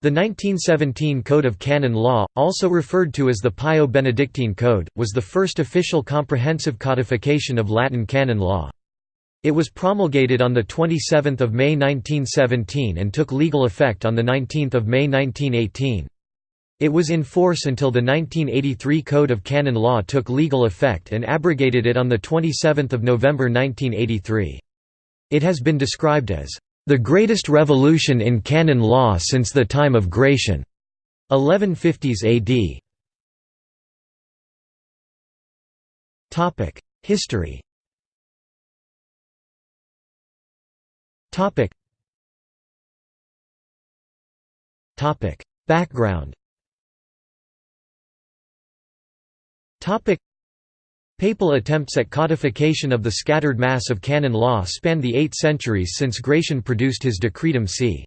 The 1917 Code of Canon Law, also referred to as the Pio-Benedictine Code, was the first official comprehensive codification of Latin canon law. It was promulgated on 27 May 1917 and took legal effect on 19 May 1918. It was in force until the 1983 Code of Canon Law took legal effect and abrogated it on 27 November 1983. It has been described as the greatest revolution in canon law since the time of Gratian. 1150s AD. Topic: History. Topic. Topic: Background. Topic. Papal attempts at codification of the scattered mass of canon law span the eight centuries since Gratian produced his Decretum c.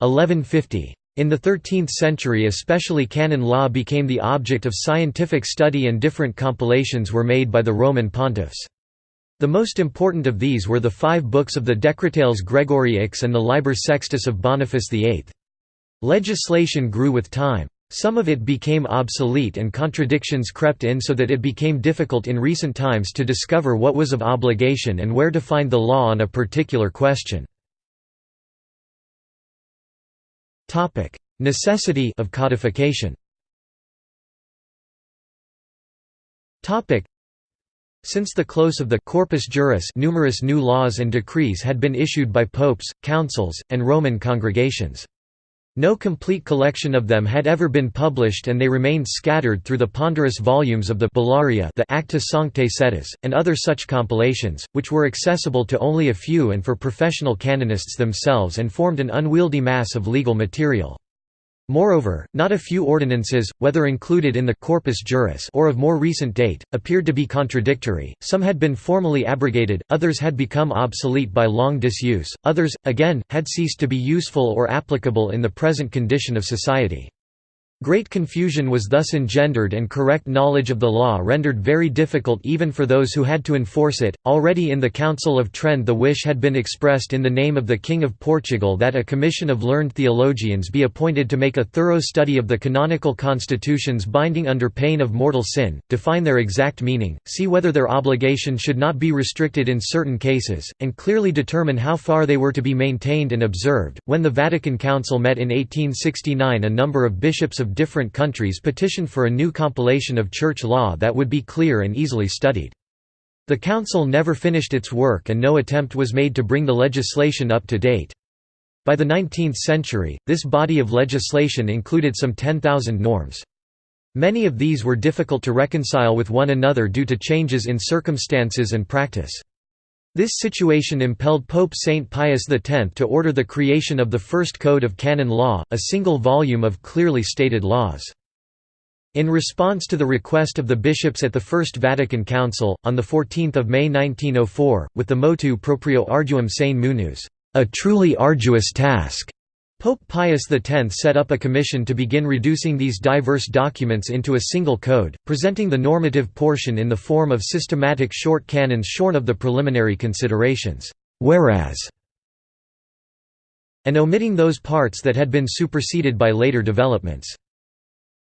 1150. In the 13th century especially canon law became the object of scientific study and different compilations were made by the Roman pontiffs. The most important of these were the five books of the Decretales Gregori X and the Liber Sextus of Boniface VIII. Legislation grew with time. Some of it became obsolete and contradictions crept in so that it became difficult in recent times to discover what was of obligation and where to find the law on a particular question. Necessity of codification since the close of the Corpus Juris numerous new laws and decrees had been issued by popes, councils, and Roman congregations. No complete collection of them had ever been published and they remained scattered through the ponderous volumes of the Bullaria the Acta Sanctae Sedis, and other such compilations, which were accessible to only a few and for professional canonists themselves and formed an unwieldy mass of legal material. Moreover, not a few ordinances, whether included in the Corpus Juris or of more recent date, appeared to be contradictory, some had been formally abrogated, others had become obsolete by long disuse, others, again, had ceased to be useful or applicable in the present condition of society. Great confusion was thus engendered and correct knowledge of the law rendered very difficult even for those who had to enforce it. Already in the Council of Trent, the wish had been expressed in the name of the King of Portugal that a commission of learned theologians be appointed to make a thorough study of the canonical constitutions binding under pain of mortal sin, define their exact meaning, see whether their obligation should not be restricted in certain cases, and clearly determine how far they were to be maintained and observed. When the Vatican Council met in 1869, a number of bishops of different countries petitioned for a new compilation of church law that would be clear and easily studied. The council never finished its work and no attempt was made to bring the legislation up to date. By the 19th century, this body of legislation included some 10,000 norms. Many of these were difficult to reconcile with one another due to changes in circumstances and practice. This situation impelled Pope Saint Pius X to order the creation of the first Code of Canon Law, a single volume of clearly stated laws. In response to the request of the bishops at the First Vatican Council, on 14 May 1904, with the motu proprio Arduum sane munus, a truly arduous task, Pope Pius X set up a commission to begin reducing these diverse documents into a single code, presenting the normative portion in the form of systematic short canons shorn of the preliminary considerations, whereas and omitting those parts that had been superseded by later developments.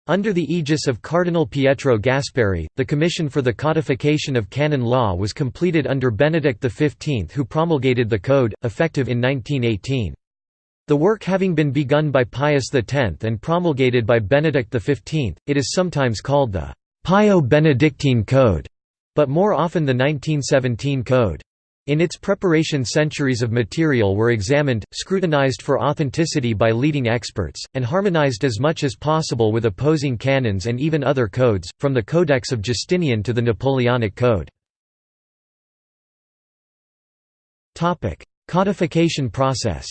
Under the aegis of Cardinal Pietro Gasparri, the Commission for the Codification of Canon Law was completed under Benedict XV who promulgated the Code, effective in 1918. The work having been begun by Pius X and promulgated by Benedict XV, it is sometimes called the Pio-Benedictine Code, but more often the 1917 Code. In its preparation centuries of material were examined, scrutinized for authenticity by leading experts, and harmonized as much as possible with opposing canons and even other codes, from the Codex of Justinian to the Napoleonic Code. Codification process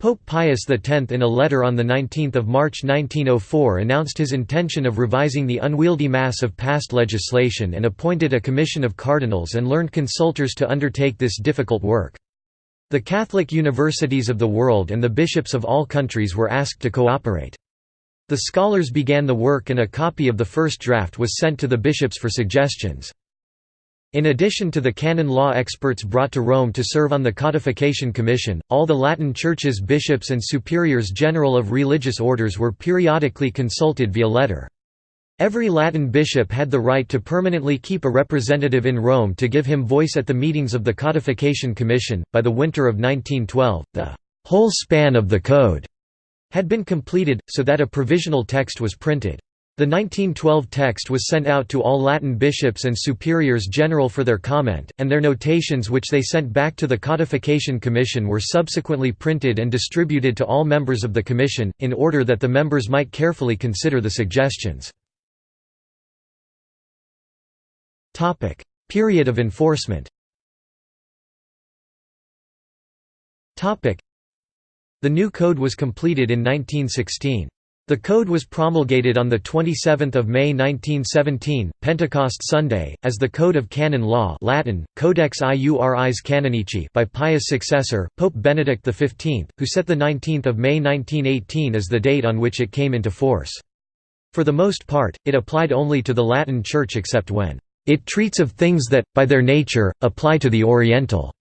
Pope Pius X in a letter on 19 March 1904 announced his intention of revising the unwieldy mass of past legislation and appointed a commission of cardinals and learned consultors to undertake this difficult work. The Catholic universities of the world and the bishops of all countries were asked to cooperate. The scholars began the work and a copy of the first draft was sent to the bishops for suggestions. In addition to the canon law experts brought to Rome to serve on the Codification Commission, all the Latin Church's bishops and superiors general of religious orders were periodically consulted via letter. Every Latin bishop had the right to permanently keep a representative in Rome to give him voice at the meetings of the Codification Commission. By the winter of 1912, the whole span of the Code had been completed, so that a provisional text was printed. The 1912 text was sent out to all Latin bishops and superiors general for their comment, and their notations which they sent back to the Codification Commission were subsequently printed and distributed to all members of the commission, in order that the members might carefully consider the suggestions. Period of enforcement The new code was completed in 1916. The code was promulgated on 27 May 1917, Pentecost Sunday, as the Code of Canon Law Latin, Codex Iuris Canonici by Pius' successor, Pope Benedict XV, who set 19 May 1918 as the date on which it came into force. For the most part, it applied only to the Latin Church except when it treats of things that, by their nature, apply to the Oriental,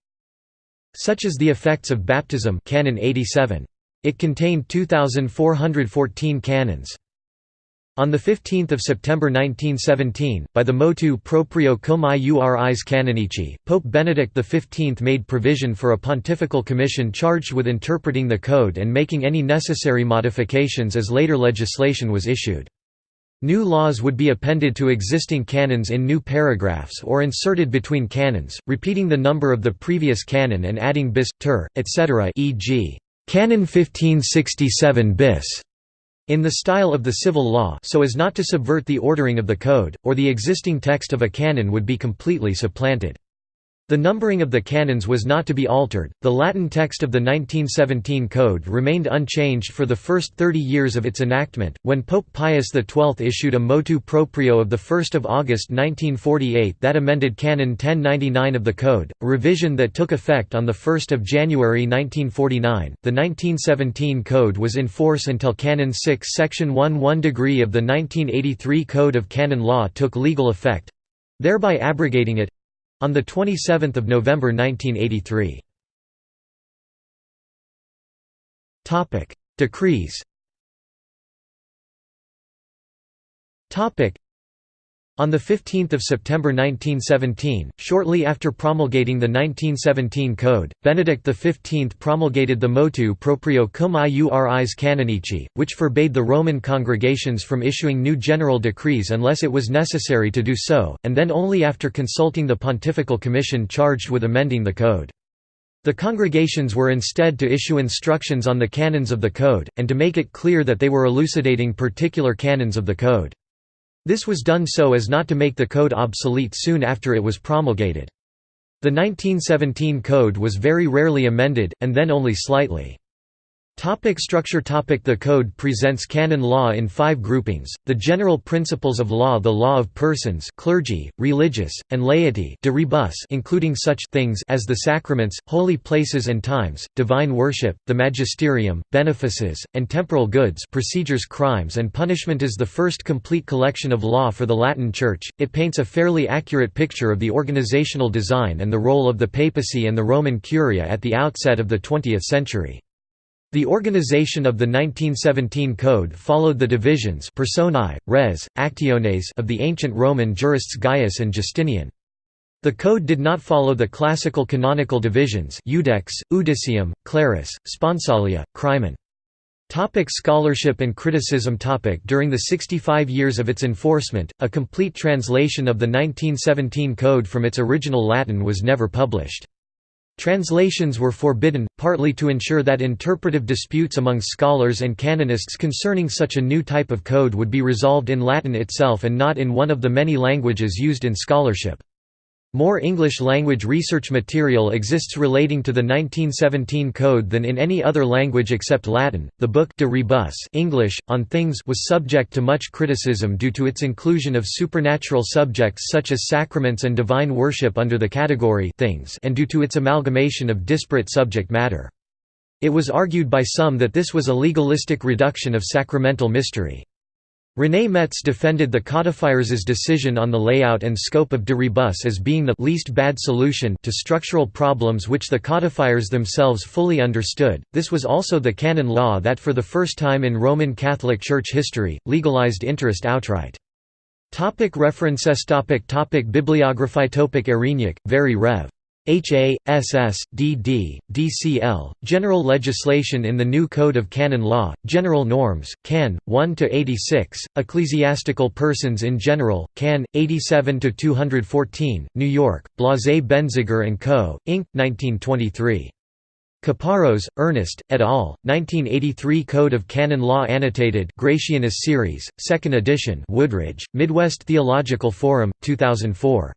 such as the effects of baptism Canon 87. It contained 2,414 canons. On 15 September 1917, by the motu proprio cum iuris canonici, Pope Benedict XV made provision for a pontifical commission charged with interpreting the code and making any necessary modifications as later legislation was issued. New laws would be appended to existing canons in new paragraphs or inserted between canons, repeating the number of the previous canon and adding bis, ter, etc. e.g. Canon 1567 bis in the style of the civil law so as not to subvert the ordering of the code, or the existing text of a canon would be completely supplanted. The numbering of the canons was not to be altered. The Latin text of the 1917 Code remained unchanged for the first 30 years of its enactment, when Pope Pius XII issued a motu proprio of 1 August 1948 that amended Canon 1099 of the Code, a revision that took effect on 1 January 1949. The 1917 Code was in force until Canon 6 Section 1 1 degree of the 1983 Code of Canon Law took legal effect thereby abrogating it on 27 November 1983. Decrees on 15 September 1917, shortly after promulgating the 1917 Code, Benedict XV promulgated the motu proprio cum iuris canonici, which forbade the Roman congregations from issuing new general decrees unless it was necessary to do so, and then only after consulting the Pontifical Commission charged with amending the Code. The congregations were instead to issue instructions on the canons of the Code, and to make it clear that they were elucidating particular canons of the Code. This was done so as not to make the code obsolete soon after it was promulgated. The 1917 code was very rarely amended, and then only slightly. Topic structure topic The Code presents canon law in five groupings, the general principles of law the law of persons clergy, religious, and laity de rebus including such things as the sacraments, holy places and times, divine worship, the magisterium, benefices, and temporal goods procedures crimes and punishment is the first complete collection of law for the Latin Church, it paints a fairly accurate picture of the organizational design and the role of the papacy and the Roman Curia at the outset of the 20th century. The organization of the 1917 Code followed the divisions personae, res, actiones of the ancient Roman jurists Gaius and Justinian. The code did not follow the classical canonical divisions iudex, iudicium, clerus, sponsalia, crimen. Topic scholarship and criticism topic During the 65 years of its enforcement, a complete translation of the 1917 Code from its original Latin was never published. Translations were forbidden, partly to ensure that interpretive disputes among scholars and canonists concerning such a new type of code would be resolved in Latin itself and not in one of the many languages used in scholarship. More English-language research material exists relating to the 1917 Code than in any other language except Latin. The book De Rebus English, on Things was subject to much criticism due to its inclusion of supernatural subjects such as sacraments and divine worship under the category things and due to its amalgamation of disparate subject matter. It was argued by some that this was a legalistic reduction of sacramental mystery. René Metz defended the codifier's decision on the layout and scope of de rebus as being the least bad solution to structural problems which the codifiers themselves fully understood. This was also the canon law that for the first time in Roman Catholic Church history, legalized interest outright. Topic references topic topic Bibliography topic Ayrinhac, very Rev. HA, SS, DD, DCL, General Legislation in the New Code of Canon Law, General Norms, Can. 1–86, Ecclesiastical Persons in General, Can. 87–214, New York, Blase Benziger & Co., Inc., 1923. Caparros, Ernest, et al., 1983 Code of Canon Law Annotated Gratianus Series, 2nd edition Woodridge, Midwest Theological Forum, 2004.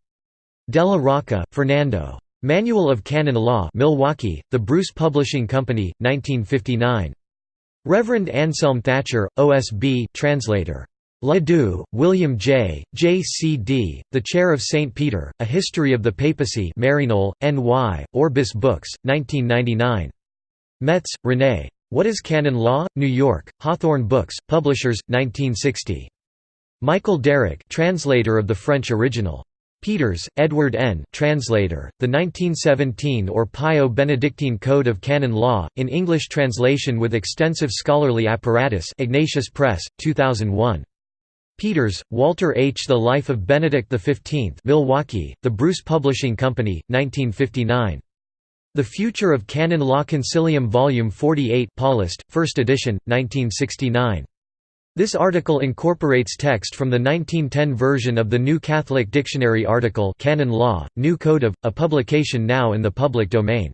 Della Rocca, Fernando. Manual of Canon Law Milwaukee, The Bruce Publishing Company, 1959. Reverend Anselm Thatcher, OSB translator. La Due, William J., J.C.D., The Chair of St. Peter, A History of the Papacy Maryknoll, N.Y., Orbis Books, 1999. Metz, René. What is Canon Law? New York, Hawthorn Books, Publishers, 1960. Michael Derrick translator of the French original. Peters, Edward N. Translator, The 1917 or Pio Benedictine Code of Canon Law, in English translation with extensive scholarly apparatus Ignatius Press, 2001. Peters, Walter H. The Life of Benedict XV Milwaukee, The Bruce Publishing Company, 1959. The Future of Canon Law Concilium Volume 48 Paulist, 1st edition, 1969. This article incorporates text from the 1910 version of the New Catholic Dictionary article Canon Law, New Code of, a publication now in the public domain.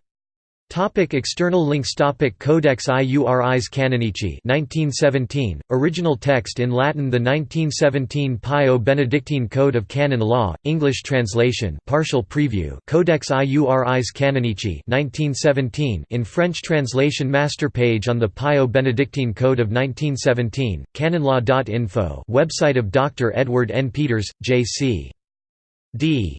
Topic external links Topic Codex Iuris Canonici 1917, original text in Latin The 1917 Pio Benedictine Code of Canon Law, English translation partial preview Codex Iuris Canonici 1917 in French translation Master page on the Pio Benedictine Code of 1917, canonlaw.info website of Dr. Edward N. Peters, J.C. D.